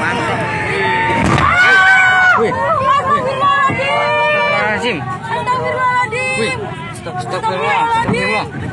mantap wih Astagfirullahaladzim Astagfirullahaladzim. Astagfirullahaladzim.